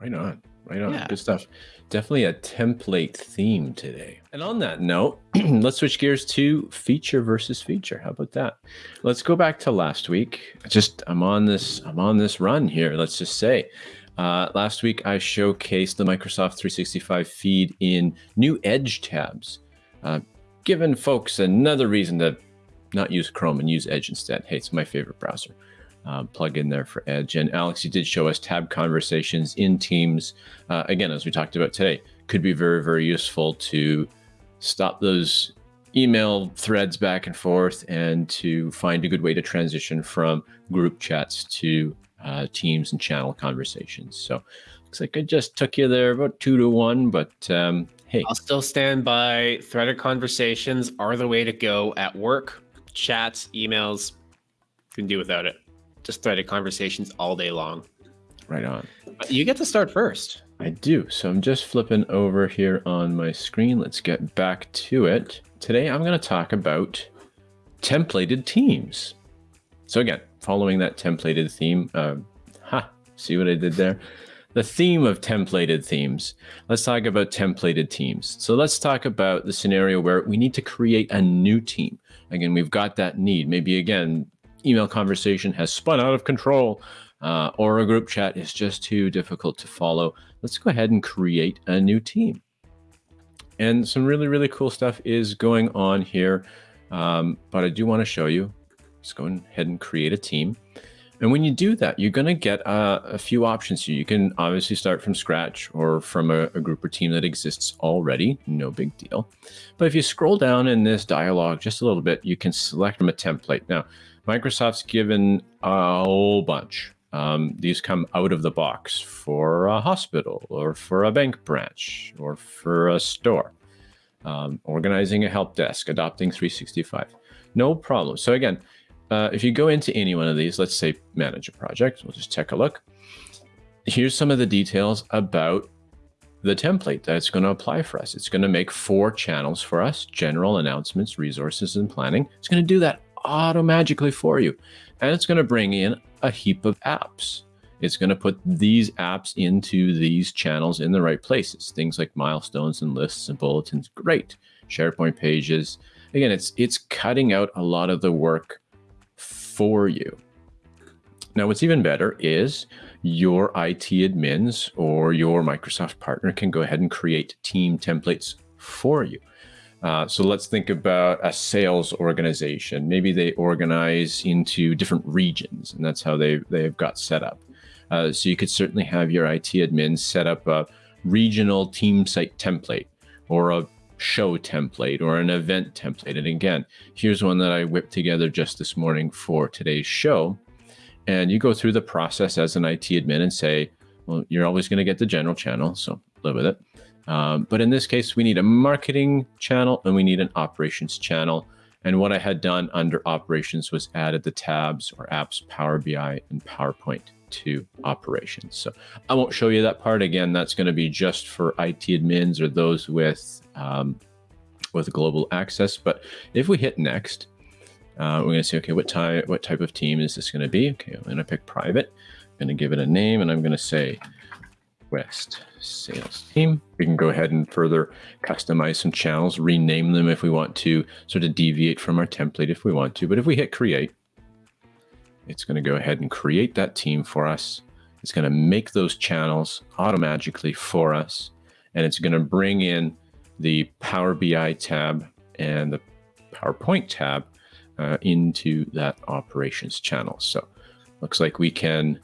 Right on. Right on. Yeah. Good stuff. Definitely a template theme today. And on that note, let's switch gears to feature versus feature. How about that? Let's go back to last week. Just I'm on this I'm on this run here. Let's just say uh, last week I showcased the Microsoft 365 feed in new Edge tabs, uh, giving folks another reason to not use Chrome and use Edge instead. Hey, it's my favorite browser. Uh, plug in there for Edge. And Alex, you did show us tab conversations in Teams. Uh, again, as we talked about today, could be very, very useful to stop those email threads back and forth and to find a good way to transition from group chats to uh, teams and channel conversations. So looks like I just took you there about two to one, but um, hey. I'll still stand by threaded conversations are the way to go at work, chats, emails. Can do without it. Just threaded conversations all day long. Right on. You get to start first. I do. So I'm just flipping over here on my screen. Let's get back to it. Today I'm going to talk about templated teams. So again, following that templated theme, uh, ha, see what I did there? The theme of templated themes. Let's talk about templated teams. So let's talk about the scenario where we need to create a new team. Again, we've got that need. Maybe again, email conversation has spun out of control uh, or a group chat is just too difficult to follow. Let's go ahead and create a new team. And some really, really cool stuff is going on here. Um, but I do want to show you Let's go ahead and create a team. And when you do that, you're going to get uh, a few options here. You can obviously start from scratch or from a, a, group or team that exists already. No big deal. But if you scroll down in this dialog just a little bit, you can select from a template. Now, Microsoft's given a whole bunch. Um, these come out of the box for a hospital or for a bank branch or for a store. Um, organizing a help desk, adopting 365. No problem. So again, uh, if you go into any one of these, let's say manage a project, we'll just take a look. Here's some of the details about the template that's going to apply for us. It's going to make four channels for us, general announcements, resources, and planning. It's going to do that auto-magically for you. And it's going to bring in a heap of apps. It's going to put these apps into these channels in the right places. Things like milestones and lists and bulletins. Great. SharePoint pages. Again, it's it's cutting out a lot of the work for you. Now, what's even better is your IT admins or your Microsoft partner can go ahead and create team templates for you. Uh, so let's think about a sales organization. Maybe they organize into different regions, and that's how they they've got set up. Uh, so you could certainly have your IT admins set up a regional team site template or a show template or an event template. And again, here's one that I whipped together just this morning for today's show. And you go through the process as an IT admin and say, well, you're always going to get the general channel, so live with it. Um, but in this case, we need a marketing channel and we need an operations channel. And what I had done under operations was added the tabs or apps, Power BI and PowerPoint to operations. So I won't show you that part again. That's going to be just for IT admins or those with um, with global access. But if we hit next, uh, we're going to say, okay, what type what type of team is this going to be? Okay, I'm going to pick private. I'm going to give it a name, and I'm going to say West Sales Team. We can go ahead and further customize some channels, rename them if we want to, sort of deviate from our template if we want to. But if we hit create, it's going to go ahead and create that team for us. It's going to make those channels automatically for us. And it's going to bring in the Power BI tab and the PowerPoint tab uh, into that operations channel. So looks like we can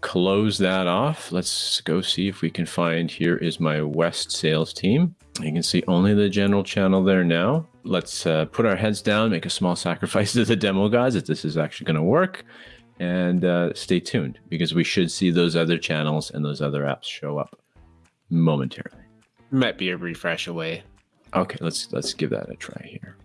close that off. Let's go see if we can find, here is my West sales team. You can see only the general channel there now. Let's uh, put our heads down, make a small sacrifice to the demo guys if this is actually going to work. And uh, stay tuned because we should see those other channels and those other apps show up momentarily. Might be a refresh away. Okay, let's let's give that a try here.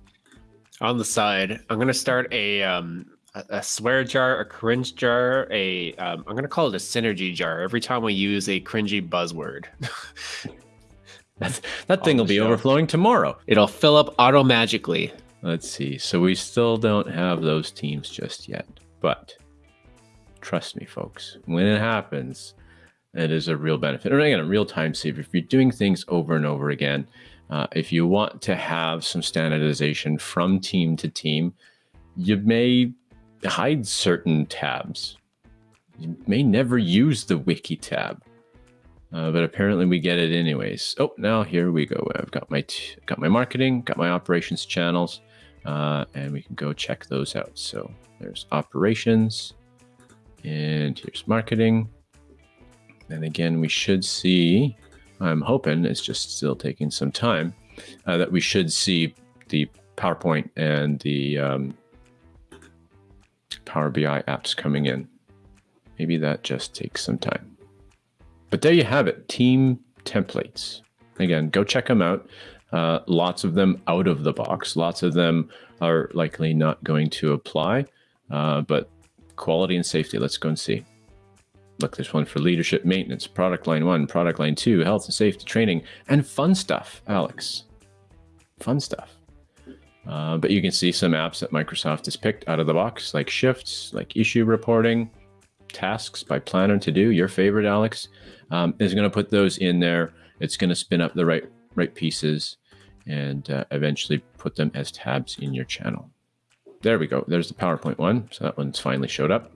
On the side, I'm gonna start a um, a, swear jar, a cringe jar, a um, I'm gonna call it a synergy jar. Every time we use a cringy buzzword. That, that thing will be show. overflowing tomorrow. It'll fill up auto magically. Let's see. So we still don't have those teams just yet. But trust me, folks, when it happens, It is a real benefit. And again, a real time saver. If you're doing things over and over again, uh, if you want to have some standardization from team to team, you may hide certain tabs. You may never use the wiki tab, uh, but apparently we get it anyways. Oh, now here we go. I've got my got my marketing, got my operations channels, uh, and we can go check those out. So there's operations, and here's marketing. And again, we should see, I'm hoping it's just still taking some time, uh, that we should see the PowerPoint and the um, Power BI apps coming in. Maybe that just takes some time. But there you have it, team templates. Again, go check them out. Uh, lots of them out of the box. Lots of them are likely not going to apply, uh, but quality and safety, let's go and see. Look, there's one for leadership maintenance, product line one, product line two, health and safety training, and fun stuff, Alex. Fun stuff. Uh, but you can see some apps that Microsoft has picked out of the box, like shifts, like issue reporting, tasks by Planner to do. Your favorite, Alex, um, is going to put those in there. It's going to spin up the right right pieces and uh, eventually put them as tabs in your channel. There we go. There's the PowerPoint one. So that one's finally showed up.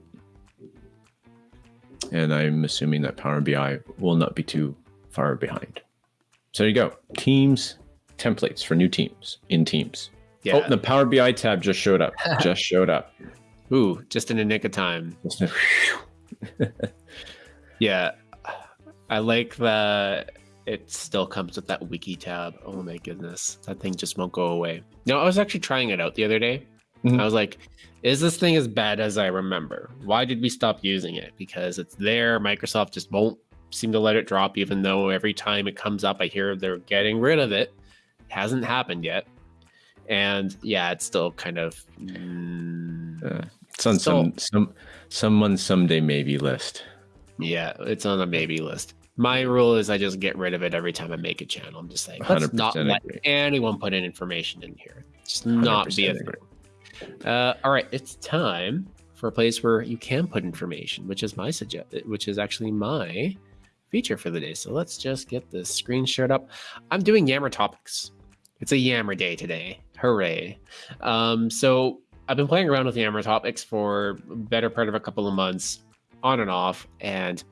And I'm assuming that Power BI will not be too far behind. So there you go. Teams templates for new teams in Teams. Yeah. Oh, the Power BI tab just showed up. just showed up. Ooh, just in a nick of time. yeah. I like that it still comes with that wiki tab. Oh my goodness. That thing just won't go away. No, I was actually trying it out the other day. Mm-hmm. I was like, is this thing as bad as I remember? Why did we stop using it? Because it's there. Microsoft just won't seem to let it drop, even though every time it comes up, I hear they're getting rid of it. it hasn't happened yet. And yeah, it's still kind of. Mm, uh, it's on still, some some someone someday maybe list. Yeah, it's on a maybe list. My rule is I just get rid of it every time I make a channel. I'm just like, let's not let anyone put in information in here. Just not be a thing. Uh, all right, it's time for a place where you can put information, which is my suggest, which is actually my feature for the day. So let's just get the screen shared up. I'm doing Yammer topics. It's a Yammer day today. Hooray! Um, so I've been playing around with Yammer topics for better part of a couple of months, on and off, and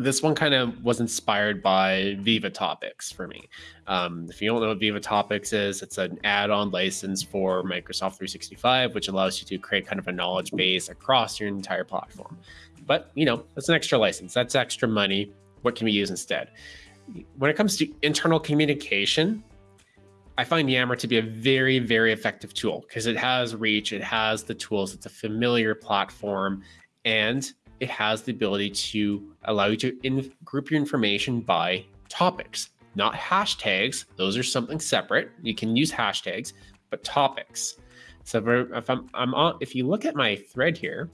this one kind of was inspired by Viva Topics for me. Um, if you don't know what Viva Topics is, it's an add-on license for Microsoft 365, which allows you to create kind of a knowledge base across your entire platform. But you know, that's an extra license. That's extra money. What can we use instead? When it comes to internal communication, I find Yammer to be a very, very effective tool because it has reach, it has the tools, it's a familiar platform, and it has the ability to allow you to in- group your information by topics, not hashtags. Those are something separate. You can use hashtags, but topics. So if I'm, I'm on, if you look at my thread here,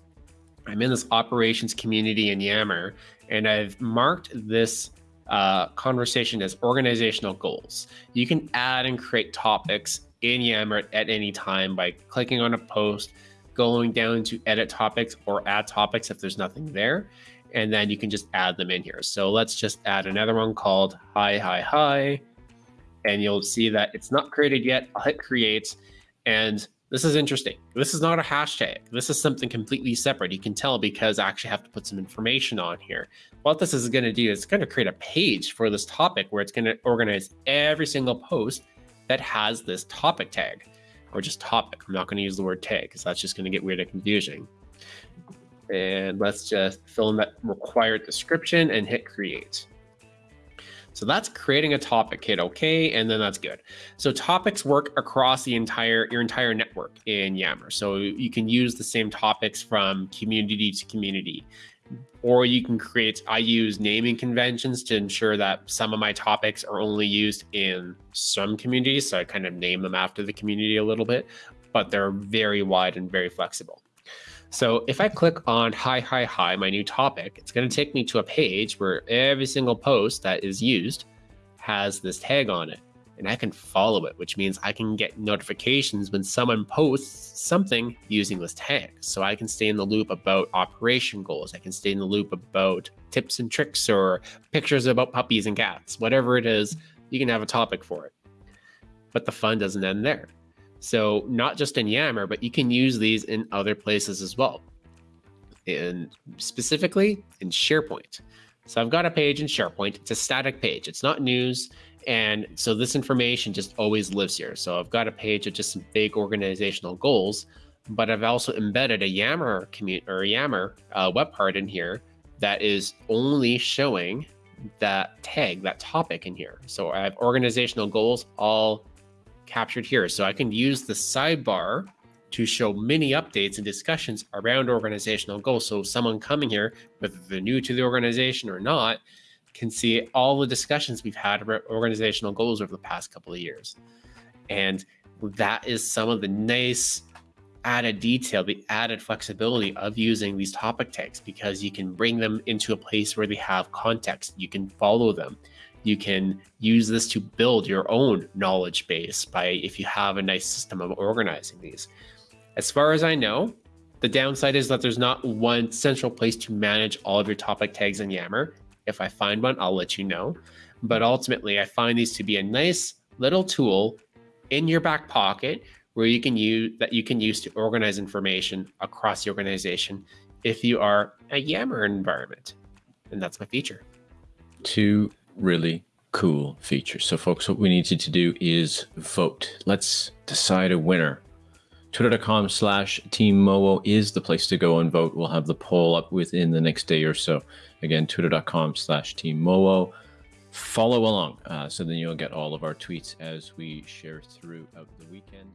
I'm in this operations community in Yammer, and I've marked this uh, conversation as organizational goals. You can add and create topics in Yammer at any time by clicking on a post, going down to edit topics or add topics if there's nothing there. And then you can just add them in here. So let's just add another one called hi, hi, hi. And you'll see that it's not created yet. I'll hit create. And this is interesting. This is not a hashtag. This is something completely separate. You can tell because I actually have to put some information on here. What this is going to do is going to create a page for this topic where it's going to organize every single post that has this topic tag or just topic. I'm not going to use the word tag because that's just going to get weird and confusing. And let's just fill in that required description and hit create. So that's creating a topic, hit OK, and then that's good. So topics work across the entire your entire network in Yammer. So you can use the same topics from community to community or you can create i use naming conventions to ensure that some of my topics are only used in some communities so i kind of name them after the community a little bit but they're very wide and very flexible so if i click on hi hi hi my new topic it's going to take me to a page where every single post that is used has this tag on it and I can follow it, which means I can get notifications when someone posts something using this tag. So I can stay in the loop about operation goals. I can stay in the loop about tips and tricks or pictures about puppies and cats, whatever it is, you can have a topic for it. But the fun doesn't end there. So, not just in Yammer, but you can use these in other places as well. And specifically in SharePoint. So, I've got a page in SharePoint. It's a static page, it's not news. And so, this information just always lives here. So, I've got a page of just some big organizational goals, but I've also embedded a Yammer commute or a Yammer uh, web part in here that is only showing that tag, that topic in here. So I have organizational goals all captured here. So I can use the sidebar to show mini updates and discussions around organizational goals. So someone coming here, whether they're new to the organization or not, can see all the discussions we've had about organizational goals over the past couple of years. And that is some of the nice added detail, the added flexibility of using these topic tags because you can bring them into a place where they have context. You can follow them. You can use this to build your own knowledge base by if you have a nice system of organizing these. As far as I know, the downside is that there's not one central place to manage all of your topic tags in Yammer. If I find one, I'll let you know. But ultimately, I find these to be a nice little tool in your back pocket where you can use that you can use to organize information across the organization if you are a Yammer environment. And that's my feature. Two really cool features. So folks, what we need you to do is vote. Let's decide a winner. Twitter.com slash Team Mowo is the place to go and vote. We'll have the poll up within the next day or so. Again, twitter.com slash Team Mowo. Follow along uh, so then you'll get all of our tweets as we share throughout the weekend.